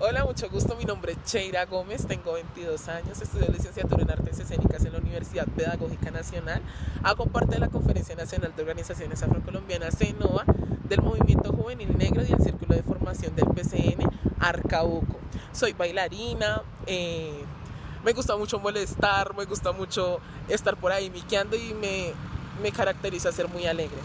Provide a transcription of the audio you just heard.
Hola, mucho gusto. Mi nombre es Cheira Gómez, tengo 22 años, estudio licenciatura en Artes Escénicas en la Universidad Pedagógica Nacional. Hago parte de la Conferencia Nacional de Organizaciones Afrocolombianas CENOA, del Movimiento Juvenil Negro y el Círculo de Formación del PCN Arcauco. Soy bailarina, eh, me gusta mucho molestar, me gusta mucho estar por ahí miqueando y me, me caracteriza ser muy alegre.